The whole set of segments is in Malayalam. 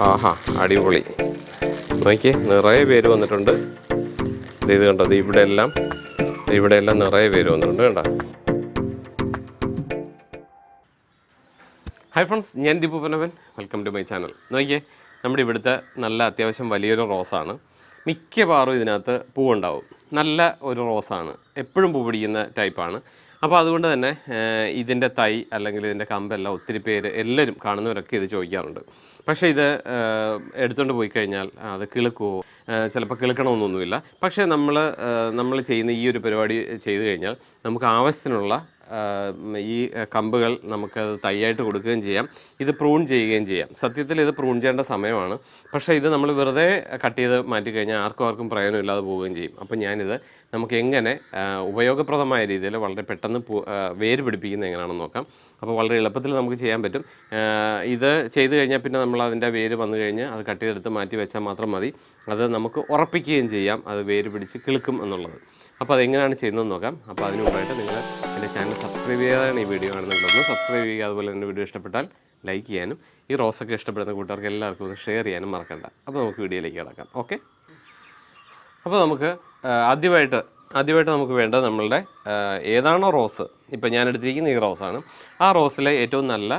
ആഹാ അടിപൊളി. നോക്കി നിറയെ പേര് വന്നിട്ടുണ്ട്. ഇത് കണ്ടോ ഇവിടെ എല്ലാം ഇവിടെ എല്ലാം നിറയെ പേര് വന്നിട്ടുണ്ട് കണ്ടോ? ഹായ് ഫ്രണ്ട്സ് ഞാൻ Deepu Panavan welcome to my channel നോക്കിയേ നമ്മുടെ ഇവിടുത്തെ നല്ല അത്യാവശ്യം വലിയൊരു റോസാണ്. മിക്കവാറും ഇതിനകത്ത് പൂവുണ്ടാവും. നല്ല ഒരു റോസാണ്. എപ്പോഴും പൂ പിടിക്കുന്ന ടൈപ്പാണ് അപ്പോൾ അതുകൊണ്ട് തന്നെ ഇതിന്റെ തൈ അല്ലെങ്കിൽ ഇതിന്റെ കമ്പെല്ലാം ഒത്തിരി പേര് എല്ലാവരും കാണുന്നവരൊക്കെ ഇത് ചോദിക്കാറുണ്ട്. പക്ഷേ ഇത് എടുത്തുകൊണ്ട് പോയി കഴിഞ്ഞാൽ അത് കിളുക്കുമോ ചിലപ്പോൾ കിളുക്കണമെന്നൊന്നുമില്ല. പക്ഷേ നമ്മൾ നമ്മൾ ചെയ്യുന്ന ഈ ഒരു പരിപാടി ചെയ്തു കഴിഞ്ഞാൽ നമുക്ക് ആവശ്യത്തിനുള്ള ഈ കമ്പുകൾ നമുക്ക് തൈയായിട്ട് കൊടുക്കുകയും ചെയ്യാം. ഇത് പ്രൂൺ ചെയ്യുകയും ചെയ്യാം. സത്യത്തിൽ ഇത് പ്രൂൺ ചെയ്യേണ്ട സമയമാണ്. പക്ഷേ ഇത് നമ്മൾ വെറുതെ കട്ട് ചെയ്ത് മാറ്റി കഴിഞ്ഞാൽ ആർക്കും ആർക്കും പ്രയോജനമില്ലാതെ പോവുകയും ചെയ്യും. അപ്പോൾ ഞാനിത് നമുക്ക് എങ്ങനെ ഉപയോഗപ്രദമായ രീതിയിൽ വളരെ പെട്ടെന്ന് വേര് പിടിപ്പിക്കുന്നത് എങ്ങനെയാണെന്ന് നോക്കാം. അപ്പോൾ വളരെ എളുപ്പത്തിൽ നമുക്ക് ചെയ്യാൻ പറ്റും. ഇത് ചെയ്ത് കഴിഞ്ഞാൽ പിന്നെ നമ്മൾ അതിന്റെ വേര് വന്നു കഴിഞ്ഞ് അത് കട്ട് ചെയ്തെടുത്ത് മാറ്റി വെച്ചാൽ മാത്രം മതി. അത് നമുക്ക് ഉറപ്പിക്കുകയും ചെയ്യാം. അത് വേര് പിടിച്ച് കിളുക്കും എന്നുള്ളത്. അപ്പോൾ അതെങ്ങനെയാണ് ചെയ്യുന്നതെന്ന് നോക്കാം. അപ്പോൾ അതിന് മുമ്പായിട്ട് നിങ്ങൾ എന്റെ ചാനൽ സബ്സ്ക്രൈബ് ചെയ്യാതാണ് ഈ വീഡിയോ കാണുന്നുണ്ടെന്ന് സബ്സ്ക്രൈബ് ചെയ്യുക അതുപോലെ എന്റെ വീഡിയോ ഇഷ്ടപ്പെട്ടാൽ ലൈക്ക് ചെയ്യാനും ഈ റോസൊക്കെ ഇഷ്ടപ്പെടുന്ന കൂട്ടുകാർക്ക് എല്ലാവർക്കും ഒന്ന് ഷെയർ ചെയ്യാനും മറക്കണ്ട. അപ്പോൾ നമുക്ക് വീഡിയോയിലേക്ക് കിടക്കാം. ഓക്കെ? അപ്പോൾ നമുക്ക് ആദ്യമായിട്ട് ആദ്യമായിട്ട് നമുക്ക് വേണ്ടത് നമ്മളുടെ ഏതാണോ റോസ്. ഇപ്പം ഞാൻ എടുത്തിരിക്കുന്ന ഈ റോസാണ്. ആ റോസിലെ ഏറ്റവും നല്ല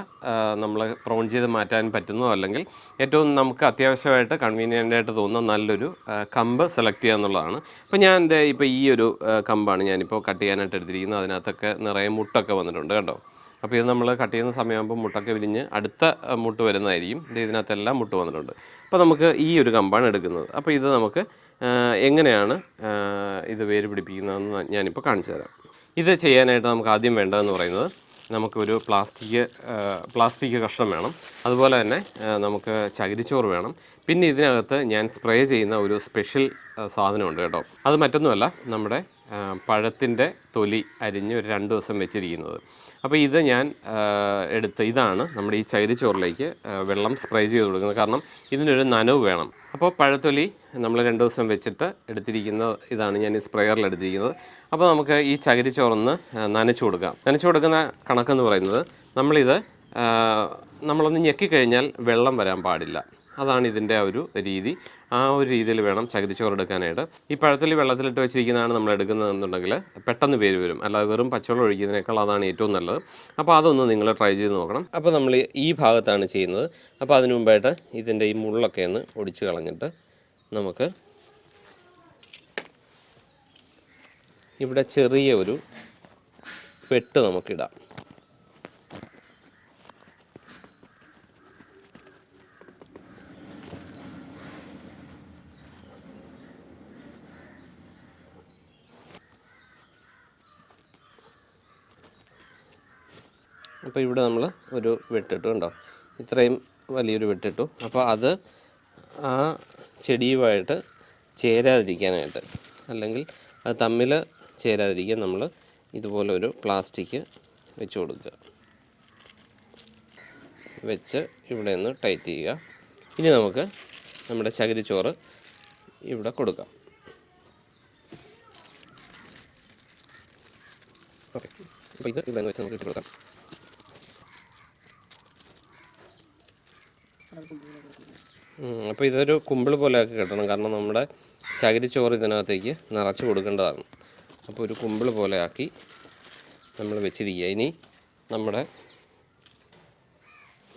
നമ്മൾ പ്രോൺ ചെയ്ത് മാറ്റാൻ പറ്റുന്നതോ അല്ലെങ്കിൽ ഏറ്റവും നമുക്ക് അത്യാവശ്യമായിട്ട് കൺവീനിയന്റ് ആയിട്ട് തോന്നുന്ന നല്ലൊരു കമ്പ് സെലക്ട് ചെയ്യുക എന്നുള്ളതാണ്. അപ്പോൾ ഞാൻ എന്റെ ഇപ്പോൾ ഈ ഒരു കമ്പാണ് ഞാനിപ്പോൾ കട്ട് ചെയ്യാനായിട്ട് എടുത്തിരിക്കുന്നത്. അതിനകത്തൊക്കെ നിറയെ മുട്ടൊക്കെ വന്നിട്ടുണ്ട് കേട്ടോ അപ്പോൾ ഇത് നമ്മൾ കട്ട് ചെയ്യുന്ന സമയമാകുമ്പോൾ മുട്ടൊക്കെ വിരിഞ്ഞ് അടുത്ത മുട്ട് വരുന്നതായിരിക്കും. ഇത് ഇതിനകത്തെല്ലാം മുട്ട് വന്നിട്ടുണ്ട്. അപ്പോൾ നമുക്ക് ഈ ഒരു കമ്പാണ് എടുക്കുന്നത്. അപ്പോൾ ഇത് നമുക്ക് എങ്ങനെയാണ് ഇത് വേര് പിടിപ്പിക്കുന്നതെന്ന് ഞാനിപ്പോൾ കാണിച്ചു തരാം. ഇത് ചെയ്യാനായിട്ട് നമുക്ക് ആദ്യം വേണ്ടതെന്ന് പറയുന്നത് നമുക്കൊരു പ്ലാസ്റ്റിക് പ്ലാസ്റ്റിക് കഷ്ണം വേണം. അതുപോലെ തന്നെ നമുക്ക് ചകിരിച്ചോറ് വേണം. പിന്നെ ഇതിനകത്ത് ഞാൻ സ്പ്രേ ചെയ്യുന്ന ഒരു സ്പെഷ്യൽ സാധനമുണ്ട് കേട്ടോ. അത് മറ്റൊന്നുമല്ല നമ്മുടെ പഴത്തിന്റെ തൊലി അരിഞ്ഞ് ഒരു രണ്ട് ദിവസം വെച്ചിരിക്കുന്നത്. അപ്പോൾ ഇത് ഞാൻ എടുത്ത് ഇതാണ് നമ്മുടെ ഈ ചകിരിച്ചോറിലേക്ക് വെള്ളം സ്പ്രേ ചെയ്ത് കൊടുക്കുന്നത്. കാരണം ഇതിനൊരു നനവ് വേണം. അപ്പോൾ പഴത്തൊലി നമ്മൾ രണ്ട് ദിവസം വെച്ചിട്ട് എടുത്തിരിക്കുന്ന ഇതാണ് ഞാൻ ഈ സ്പ്രെയറിൽ എടുത്തിരിക്കുന്നത്. അപ്പോൾ നമുക്ക് ഈ ചകിരിച്ചോറൊന്ന് നനച്ചു കൊടുക്കാം. നനച്ചു കൊടുക്കുന്ന കണക്കെന്ന് പറയുന്നത് നമ്മളിത് നമ്മളൊന്ന് ഞെക്കിക്കഴിഞ്ഞാൽ വെള്ളം വരാൻ പാടില്ല. അതാണ് ഇതിന്റെ ഒരു രീതി. ആ ഒരു രീതിയിൽ വേണം ചകിരിച്ചോറ് എടുക്കാനായിട്ട്. ഈ പഴത്തിൽ വെള്ളത്തിലിട്ട് വെച്ചിരിക്കുന്നതാണ് നമ്മൾ എടുക്കുന്നതെന്നുണ്ടെങ്കിൽ പെട്ടെന്ന് പേര് വരും. അല്ലാതെ വെറും പച്ചവെള്ളം ഒഴിക്കുന്നതിനേക്കാൾ അതാണ് ഏറ്റവും നല്ലത്. അപ്പോൾ അതൊന്ന് നിങ്ങൾ ട്രൈ ചെയ്ത് നോക്കണം. അപ്പോൾ നമ്മൾ ഈ ഭാഗത്താണ് ചെയ്യുന്നത്. അപ്പോൾ അതിനു മുമ്പായിട്ട് ഇതിന്റെ ഈ മുള്ളൊക്കെ ഒന്ന് ഒടിച്ച് കളഞ്ഞിട്ട് നമുക്ക് ഇവിടെ ചെറിയ ഒരു വെട്ട് നമുക്കിടാം. അപ്പോൾ ഇവിടെ നമ്മൾ ഒരു വെട്ടിട്ടു കണ്ടോ? ഇത്രയും വലിയൊരു വെട്ടിട്ടു. അപ്പോൾ അത് ആ ചെടിയുമായിട്ട് ചേരാതിരിക്കാനായിട്ട്. അല്ലെങ്കിൽ അത് തമ്മിൽ ചേരാതിരിക്കാൻ നമ്മൾ ഇതുപോലെ ഒരു പ്ലാസ്റ്റിക് വെച്ച് കൊടുക്കുക. വെച്ച് ഇവിടെ നിന്ന് ടൈറ്റ് ചെയ്യുക. ഇനി നമുക്ക് നമ്മുടെ ചകിരിച്ചോറ് ഇവിടെ കൊടുക്കാം. ഓക്കെ. അപ്പോൾ ഇത് ഇവിടെ വെച്ച് നമുക്ക് ഇട്ട് കൊടുക്കാം. അപ്പോൾ ഇതൊരു കുമ്പിൾ പോലെ ആക്കി കെട്ടണം. കാരണം നമ്മുടെ ചകിരി ചോറ് ഇതിനകത്തേക്ക് നിറച്ച് കൊടുക്കേണ്ടതാണ്. അപ്പോൾ ഒരു കുമ്പിൾ ആക്കി നമ്മൾ വെച്ചിരിക്കുക. ഇനി നമ്മുടെ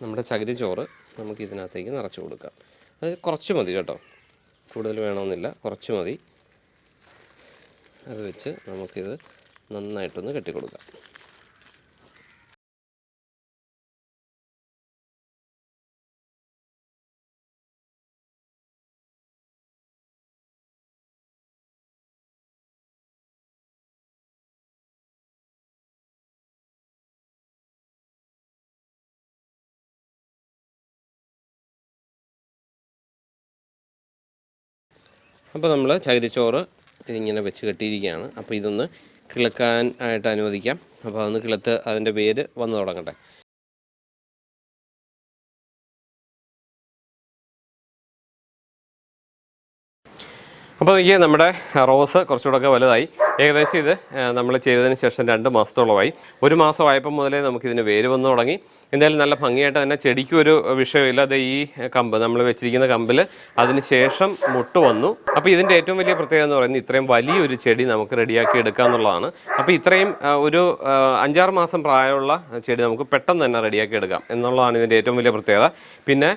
നമ്മുടെ ചകിരി ചോറ് നമുക്ക് ഇതിനകത്തേക്ക് നിറച്ച് കൊടുക്കാം. അത് കുറച്ച് മതി കേട്ടോ. കൂടുതൽ വേണമെന്നില്ല. കുറച്ച് മതി. അത് വെച്ച് നമുക്കിത് നന്നായിട്ടൊന്ന് കെട്ടിക്കൊടുക്കാം. അപ്പോൾ നമ്മൾ ചകിരിച്ചോറ് ഇതിങ്ങനെ വെച്ച് കെട്ടിയിരിക്കുകയാണ്. അപ്പോൾ ഇതൊന്ന് കിളക്കാൻ ആയിട്ട് അനുവദിക്കാം. അപ്പോൾ അതൊന്ന് കിളത്ത് അതിന്റെ വേര് വന്നു തുടങ്ങട്ടെ. അപ്പോൾ എനിക്ക് നമ്മുടെ റോസ് കുറച്ചുകൂടെ ഒക്കെ വലുതായി. ഏകദേശം ഇത് നമ്മൾ ചെയ്തതിന് ശേഷം രണ്ട് മാസത്തോളമായി. ഒരു മാസമായപ്പോൾ മുതലേ നമുക്കിതിന് വേര് വന്നു തുടങ്ങി. എന്തായാലും നല്ല ഭംഗിയായിട്ട് തന്നെ ചെടിക്കും ഒരു വിഷയമില്ല. അത് ഈ കമ്പ് നമ്മൾ വെച്ചിരിക്കുന്ന കമ്പിൽ അതിന് ശേഷം മുട്ട് വന്നു. അപ്പോൾ ഇതിന്റെ ഏറ്റവും വലിയ പ്രത്യേകത എന്ന് പറയുന്നത് ഇത്രയും വലിയൊരു ചെടി നമുക്ക് റെഡിയാക്കി എടുക്കുക എന്നുള്ളതാണ്. അപ്പോൾ ഇത്രയും ഒരു അഞ്ചാറ് മാസം പ്രായമുള്ള ചെടി നമുക്ക് പെട്ടെന്ന് തന്നെ റെഡിയാക്കി എടുക്കാം എന്നുള്ളതാണ് ഇതിന്റെ ഏറ്റവും വലിയ പ്രത്യേകത. പിന്നെ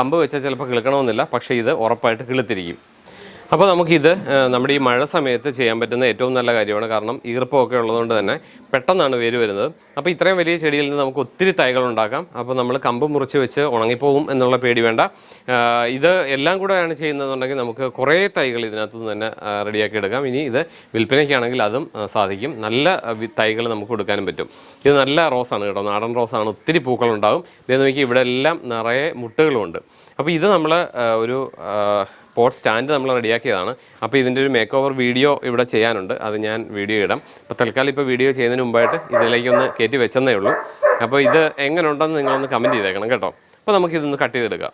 കമ്പ് വെച്ചാൽ ചിലപ്പോൾ കിളുക്കണമെന്നില്ല പക്ഷേ ഇത് ഉറപ്പായിട്ട് കിളുത്തിരിക്കും. അപ്പോൾ നമുക്കിത് നമ്മുടെ ഈ മഴ സമയത്ത് ചെയ്യാൻ പറ്റുന്ന ഏറ്റവും നല്ല കാര്യമാണ്. കാരണം ഈർപ്പമൊക്കെ ഉള്ളതുകൊണ്ട് തന്നെ പെട്ടെന്നാണ് വേര് വരുന്നത്. അപ്പോൾ ഇത്രയും വലിയ ചെടിയിൽ നിന്ന് നമുക്ക് ഒത്തിരി തൈകൾ ഉണ്ടാക്കാം. അപ്പോൾ നമ്മൾ കമ്പ് മുറിച്ച് വെച്ച് ഉണങ്ങിപ്പോകും എന്നുള്ള പേടി വേണ്ട. ഇത് എല്ലാം കൂടെയാണ് ചെയ്യുന്നതെന്നുണ്ടെങ്കിൽ നമുക്ക് കുറേ തൈകൾ ഇതിനകത്ത് നിന്ന് തന്നെ റെഡിയാക്കി എടുക്കാം. ഇനി ഇത് വിൽപ്പനയ്ക്കാണെങ്കിൽ അതും സാധിക്കും. നല്ല തൈകൾ നമുക്ക് കൊടുക്കാനും പറ്റും. ഇത് നല്ല റോസാണ് കേട്ടോ. നാടൻ റോസാണ് ഒത്തിരി പൂക്കളുണ്ടാകും ഇതേ നോക്കി ഇവിടെ എല്ലാം നിറയെ മുട്ടുകളുമുണ്ട്. അപ്പോൾ ഇത് നമ്മൾ ഒരു പോട്ട് സ്റ്റാൻഡ് നമ്മൾ റെഡിയാക്കിയതാണ്. അപ്പോൾ ഇതിന്റെ ഒരു മേക്ക് ഓവർ വീഡിയോ ഇവിടെ ചെയ്യാനുണ്ട്. അത് ഞാൻ വീഡിയോ ഇടാം. അപ്പോൾ തൽക്കാലം ഇപ്പോൾ വീഡിയോ ചെയ്യുന്നതിന് മുമ്പായിട്ട് ഇതിലേക്ക് ഒന്ന് കയറ്റി വെച്ചെന്നേ ഉള്ളൂ. അപ്പോൾ ഇത് എങ്ങനെ ഉണ്ടെന്ന് നിങ്ങളൊന്ന് കമന്റ് ചെയ്തേക്കണം കേട്ടോ. അപ്പോൾ നമുക്കിതൊന്ന് കട്ട് ചെയ്തെടുക്കാം.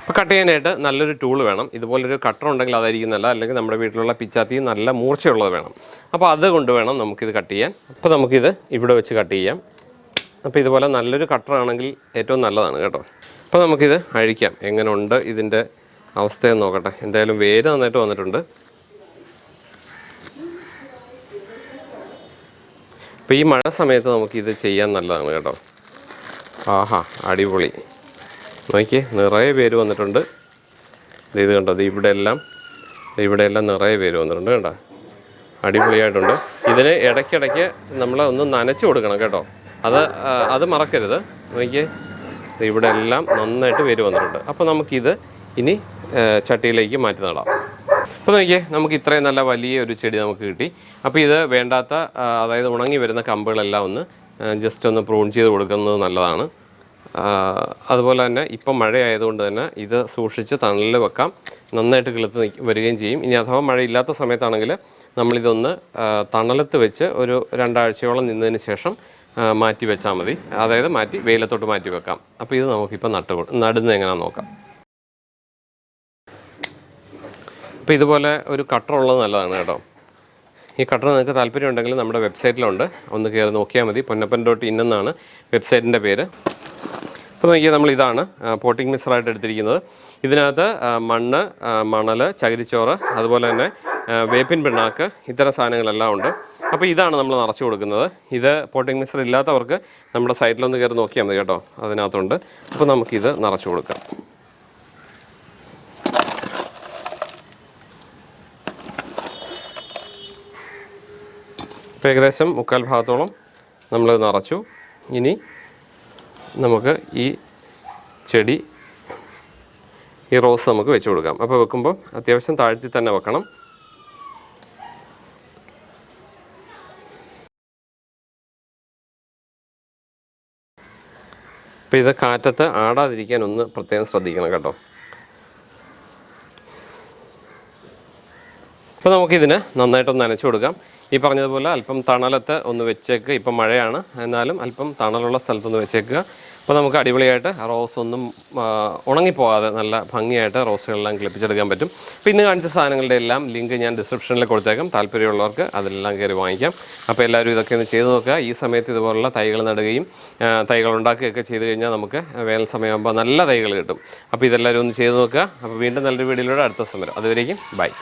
അപ്പോൾ കട്ട് ചെയ്യാനായിട്ട് നല്ലൊരു ടൂൾ വേണം. ഇതുപോലൊരു കട്ടർ ഉണ്ടെങ്കിൽ അതായിരിക്കും നല്ല അല്ലെങ്കിൽ നമ്മുടെ വീട്ടിലുള്ള പിച്ചാത്തി നല്ല മൂർച്ചയുള്ളത് വേണം. അപ്പോൾ അത് കൊണ്ടുവേണം നമുക്കിത് കട്ട് ചെയ്യാൻ. അപ്പോൾ നമുക്കിത് ഇവിടെ വെച്ച് കട്ട് ചെയ്യാം. അപ്പോൾ ഇതുപോലെ നല്ലൊരു കട്ടർ ആണെങ്കിൽ ഏറ്റവും നല്ലതാണ് കേട്ടോ. അപ്പോൾ നമുക്കിത് അഴിക്കാം. എങ്ങനെയുണ്ട് ഇതിന്റെ അവസ്ഥയെന്ന് നോക്കട്ടെ. എന്തായാലും വേര് നന്നായിട്ട് വന്നിട്ടുണ്ട്. അപ്പോൾ ഈ മഴ സമയത്ത് നമുക്കിത് ചെയ്യാൻ നല്ലതാണ് കേട്ടോ. ആഹാ അടിപൊളി. നോക്കിയേ നിറയെ പേര് വന്നിട്ടുണ്ട്. ഇത് കണ്ടോ ഇത് ഇവിടെ എല്ലാം ഇവിടെ എല്ലാം നിറയെ പേര് വന്നിട്ടുണ്ട് കേട്ടോ. അടിപൊളിയായിട്ടുണ്ട്. ഇതിന് ഇടയ്ക്കിടയ്ക്ക് നമ്മൾ ഒന്ന് നനച്ചു കൊടുക്കണം കേട്ടോ. അത് അത് മറക്കരുത്. നോക്കിയേ ഇവിടെ എല്ലാം നന്നായിട്ട് പേര് വന്നിട്ടുണ്ട്. അപ്പോൾ നമുക്കിത് ഇനി ചട്ടിയിലേക്ക് മാറ്റി നടാം അപ്പോൾ നോക്കിയേ നമുക്ക് ഇത്രയും നല്ല വലിയ ഒരു ചെടി നമുക്ക് കിട്ടി. അപ്പോൾ ഇത് വേണ്ടാത്ത അതായത് ഉണങ്ങി വരുന്ന കമ്പുകളെല്ലാം ഒന്ന് ജസ്റ്റ് ഒന്ന് പ്രൂൺ ചെയ്ത് കൊടുക്കുന്നത് നല്ലതാണ്. അതുപോലെ തന്നെ ഇപ്പം മഴയായതുകൊണ്ട് തന്നെ ഇത് സൂക്ഷിച്ച് തണലിൽ വെക്കാം. നന്നായിട്ട് കിളുത്ത് വരികയും ചെയ്യും. ഇനി അഥവാ മഴയില്ലാത്ത സമയത്താണെങ്കിൽ നമ്മളിതൊന്ന് തണലത്ത് വെച്ച് ഒരു രണ്ടാഴ്ചയോളം നിന്നതിന് ശേഷം മാറ്റി വെച്ചാൽ മതി. അതായത് മാറ്റി വെയിലത്തോട്ട് മാറ്റി വെക്കാം. അപ്പോൾ ഇത് നമുക്കിപ്പോൾ നട്ട് നടുന്നത് എങ്ങനെയാണെന്ന് നോക്കാം. അപ്പോൾ ഇതുപോലെ ഒരു കട്ടർ ഉള്ളത് നല്ലതാണ് കേട്ടോ. ഈ കട്ടർ നിങ്ങൾക്ക് താല്പര്യം ഉണ്ടെങ്കിൽ നമ്മുടെ വെബ്സൈറ്റിലുണ്ട്. ഒന്ന് കയറി നോക്കിയാൽ മതി. പൊന്നപ്പൻ ഡോട്ട് ഇൻ എന്നാണ് വെബ്സൈറ്റിന്റെ പേര്. അപ്പോൾ നോക്കിയാൽ നമ്മൾ ഇതാണ് പോട്ടിംഗ് മിക്സറായിട്ട് എടുത്തിരിക്കുന്നത്. ഇതിനകത്ത് മണ്ണ് മണൽ ചകിരിച്ചോറ് അതുപോലെ തന്നെ വേപ്പിൻ പിണ്ണാക്ക് ഇത്തരം സാധനങ്ങളെല്ലാം ഉണ്ട്. അപ്പോൾ ഇതാണ് നമ്മൾ നിറച്ച് കൊടുക്കുന്നത്. ഇത് പോട്ടിംഗ് മിക്സർ ഇല്ലാത്തവർക്ക് നമ്മുടെ സൈറ്റിലൊന്ന് കയറി നോക്കിയാൽ മതി കേട്ടോ. അതിനകത്തുണ്ട്. അപ്പോൾ നമുക്കിത് നിറച്ച് കൊടുക്കാം. ഇപ്പോൾ ഏകദേശം മുക്കാൽ ഭാഗത്തോളം നമ്മൾ നിറച്ചു. ഇനി നമുക്ക് ഈ ചെടി ഈ റോസ് നമുക്ക് വെച്ച് കൊടുക്കാം. അപ്പോൾ വെക്കുമ്പോൾ അത്യാവശ്യം താഴ്ത്തി തന്നെ വെക്കണം. അപ്പോൾ ഇത് കാറ്റത്ത് ആടാതിരിക്കാൻ ഒന്ന് പ്രത്യേകം ശ്രദ്ധിക്കണം കേട്ടോ. അപ്പോൾ നമുക്കിതിന് നന്നായിട്ടൊന്ന് നനച്ചു കൊടുക്കാം. ഈ പറഞ്ഞതുപോലെ അല്പം തണലത്ത് ഒന്ന് വെച്ചേക്ക്. ഇപ്പം മഴയാണ്. എന്നാലും അല്പം തണലുള്ള സ്ഥലത്തൊന്ന് വെച്ചേക്കുക. അപ്പോൾ നമുക്ക് അടിപൊളിയായിട്ട് റോസ് ഒന്നും ഉണങ്ങിപ്പോകാതെ നല്ല ഭംഗിയായിട്ട് റോസുകളെല്ലാം കിളിപ്പിച്ചെടുക്കാൻ പറ്റും. അപ്പോൾ ഇന്ന് കാണിച്ച സാധനങ്ങളുടെ എല്ലാം ലിങ്ക് ഞാൻ ഡിസ്ക്രിപ്ഷനിൽ കൊടുത്തേക്കാം. താല്പര്യമുള്ളവർക്ക് അതെല്ലാം കയറി വാങ്ങിക്കാം. അപ്പോൾ എല്ലാവരും ഇതൊക്കെ ഒന്ന് ചെയ്തു നോക്കുക. ഈ സമയത്ത് ഇതുപോലുള്ള തൈകൾ നടുകയും തൈകൾ ഉണ്ടാക്കുകയൊക്കെ ചെയ്തു കഴിഞ്ഞാൽ നമുക്ക് വേനൽ സമയമാകുമ്പോൾ നല്ല തൈകൾ കിട്ടും. അപ്പോൾ ഇതെല്ലാവരും ഒന്ന് ചെയ്തു നോക്കുക. അപ്പോൾ വീണ്ടും നല്ലൊരു വീഡിയോയിലൂടെ അടുത്ത സമരം അതുവരേക്കും ബൈ.